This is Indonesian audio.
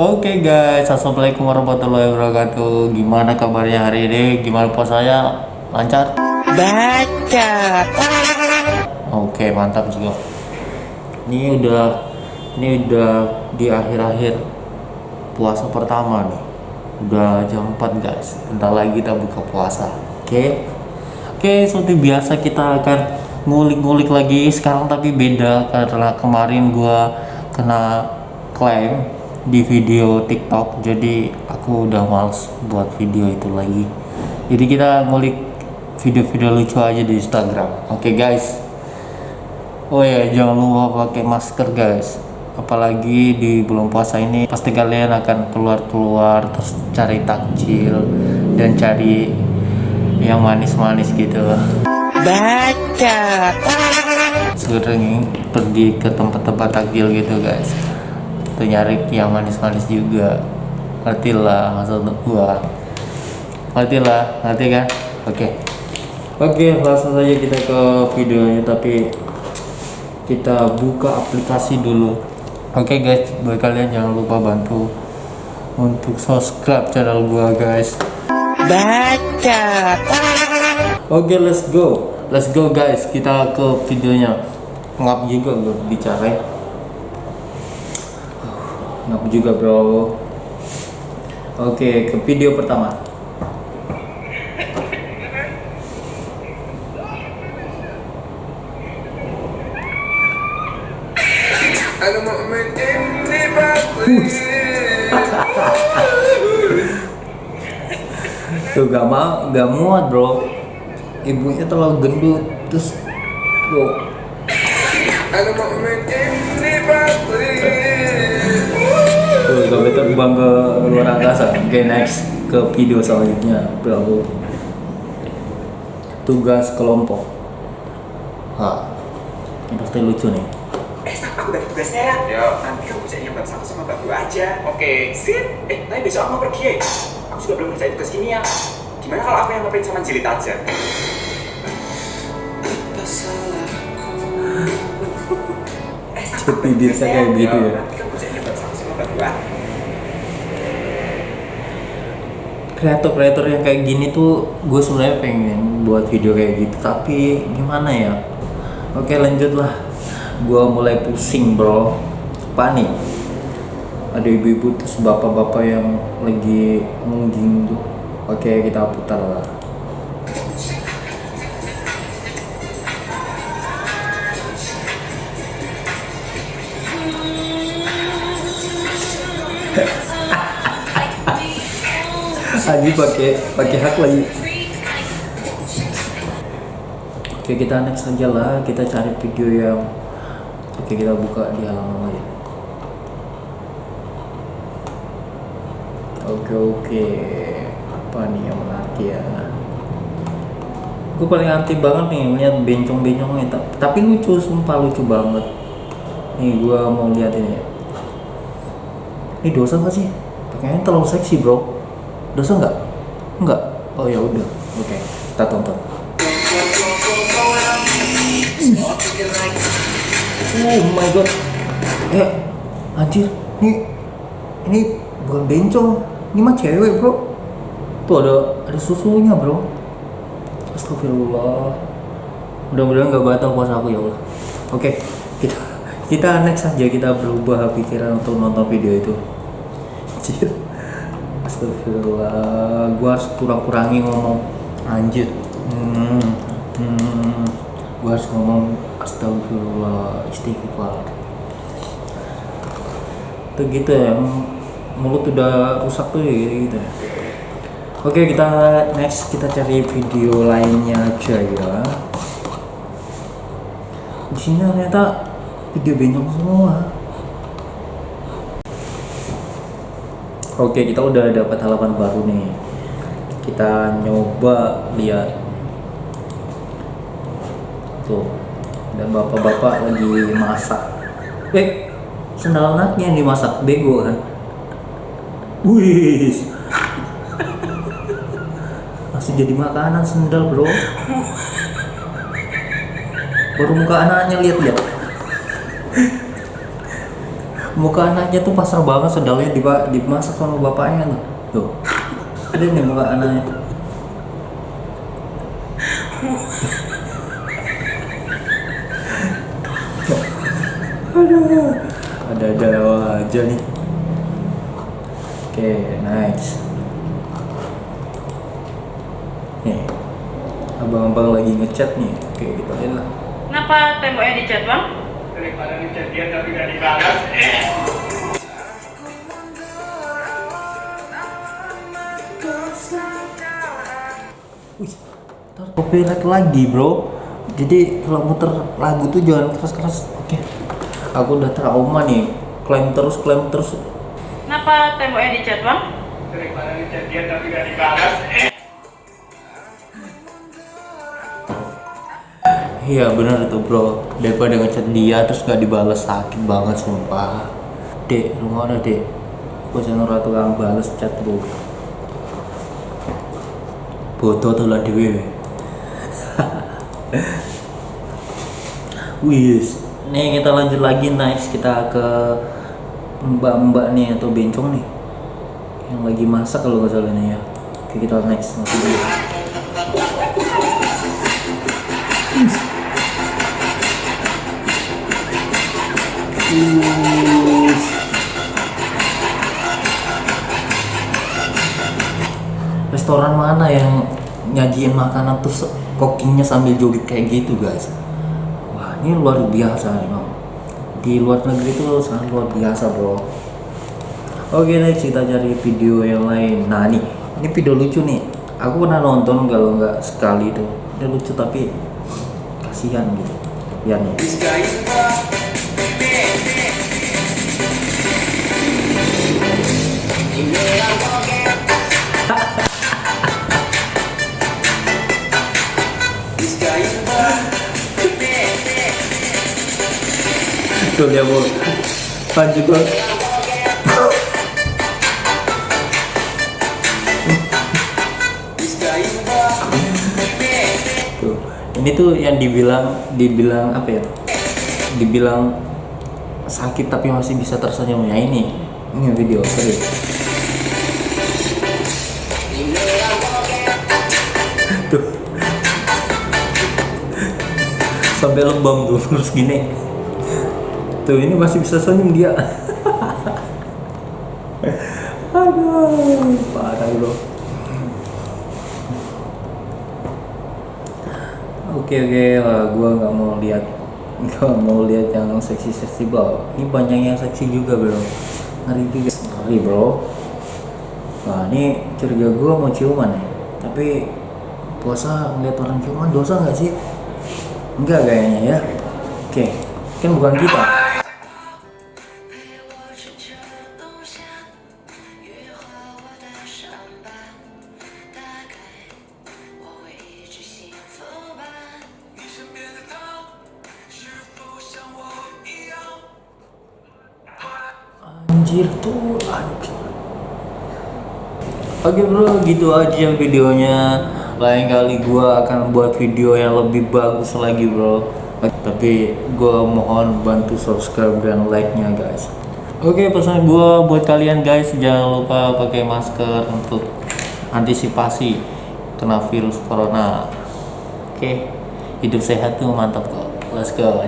Oke guys, assalamualaikum warahmatullahi wabarakatuh. Gimana kabarnya hari ini? Gimana puasanya? Lancar? Baca. Oke, mantap juga. Ini udah, ini udah di akhir-akhir puasa pertama nih. Udah jam 4 guys. Bentar lagi kita buka puasa. Oke. Oke, seperti biasa kita akan ngulik-ngulik lagi sekarang tapi beda karena kemarin gua kena klaim di video TikTok jadi aku udah males buat video itu lagi. Jadi kita ngulik video-video lucu aja di Instagram. Oke guys. Oh ya jangan lupa pakai masker guys. Apalagi di bulan puasa ini pasti kalian akan keluar-keluar terus cari takjil dan cari yang manis-manis gitu. Baca. sering pergi ke tempat-tempat takjil gitu guys tuh nyari yang manis-manis juga ngerti lah maksud gua ngerti lah ngerti kan oke oke langsung saja kita ke videonya tapi kita buka aplikasi dulu oke guys buat kalian jangan lupa bantu untuk subscribe channel gua guys Baca. Oke, let's go. Let's go guys. Kita ke videonya. Ngap juga gue bicara. Ngaku juga bro. Oke, ke video pertama. Tuh gak mau, gak muat bro. Ibunya terlalu gendut, terus bro. Oke, next ke video selanjutnya, Bro. Tugas kelompok. Hah, ini pasti lucu nih. Eh, aku bagi tugasnya ya. Ya. Nanti kamu kerjanya bareng sama sama Gua aja. Oke. Sip. Eh, tapi besok aku mau pergi ya. Aku juga belum ngerjain tugas kimia. Gimana kalau aku yang ngeprint sama jilid aja? Eh, bagi bisa kayak gitu ya. Nanti kamu kerjanya bareng sama sama Gua. Kreator-kreator yang kayak gini tuh gue sebenarnya pengen buat video kayak gitu. Tapi gimana ya? Oke lanjut lah gue mulai pusing bro. Apa nih? Ada ibu-ibu terus bapak-bapak yang lagi ngungging tuh. Oke kita putar lah lagi pakai pakai hak lagi. Oke kita next aja lah. Kita cari video yang oke kita buka di halaman lain. Oke oke. Apa nih yang menarik ya? Gue paling anti banget nih lihat bencong-bencongnya. Ta- tapi lucu sumpah lucu banget. Nih gue mau lihat ini. Ini dosa gak sih? Pakainya terlalu seksi bro dosa nggak? Nggak. Oh ya udah. Oke kita tonton. Oh my god. Eh anjir. Ini ini bukan bencong. Ini mah cewek bro. Tuh ada ada susunya bro. Astagfirullah. Mudah-mudahan nggak batal puasa aku ya Allah. Oke kita kita next aja. Kita berubah pikiran untuk nonton video itu. Anjir. Astagfirullah, gua harus kurang-kurangi ngomong anjir. Hmm, hmm, gua harus ngomong astagfirullah, istighfar. Tuh gitu ya, mulut udah rusak tuh ya, gitu ya. Oke kita next kita cari video lainnya aja ya. Di sini ternyata video bencong semua. Oke, kita udah dapat halaman baru nih. Kita nyoba lihat. Tuh. Dan bapak-bapak lagi masak. Eh, sendal anaknya yang dimasak bego kan. Wih. Masih jadi makanan sendal, Bro. Baru muka anaknya lihat-lihat. Muka anaknya tuh pasar banget sendalnya diba- dimasak sama bapaknya tuh. Tuh. Ada nih muka anaknya. Aduh. Ada ada aja nih. Oke nice. Nih. Abang-abang lagi ngechat nih. Oke kita lihat lah. Kenapa temboknya dicat bang? Daripada dia tapi gak dibalas. Wih, copyright lagi bro jadi kalau muter lagu tuh jangan keras-keras oke aku udah trauma nih klaim terus klaim terus Kenapa temboknya dicat bang? Daripada dia tapi gak dibalas. Iya bener tuh bro. Daripada ngechat dia terus gak dibales sakit banget sumpah. Dek rumah ada dek? Aku jangan ratu kang bales chat bro. Bodoh tuh lah dewe Wis, nih kita lanjut lagi nice kita ke mbak-mbak nih atau bencong nih. Yang lagi masak kalau nggak salah nih ya. Oke kita next. Masih dulu. Restoran mana yang nyajiin makanan tuh se- cookingnya sambil joget kayak gitu guys? Wah ini luar biasa memang. Di luar negeri itu sangat luar biasa bro. Oke next kita cari video yang lain. Nah nih, ini video lucu nih. Aku pernah nonton kalau nggak sekali itu. Ini lucu tapi kasihan gitu. Ya nih. Gua. Tuh, ini tuh yang dibilang dibilang apa ya? Dibilang sakit tapi masih bisa tersenyum ya ini. Ini video serius. Tuh. Sampai lebam tuh terus gini. Tuh ini masih bisa senyum dia. Aduh, parah bro. Oke oke lah, gua nggak mau lihat nggak mau lihat yang seksi seksi bro. Ini banyak yang seksi juga bro. Ngeri juga, ngeri bro. Nah ini curiga gua mau ciuman ya. Tapi puasa ngeliat orang ciuman dosa nggak sih? Enggak kayaknya ya. Oke, kan bukan kita. Anjir tuh anjir. Oke bro, gitu aja videonya. Lain kali gua akan buat video yang lebih bagus lagi bro. Tapi gua mohon bantu subscribe dan like-nya guys. Oke pesan gua buat kalian guys jangan lupa pakai masker untuk antisipasi kena virus corona. Oke, hidup sehat tuh mantap kok. Let's go.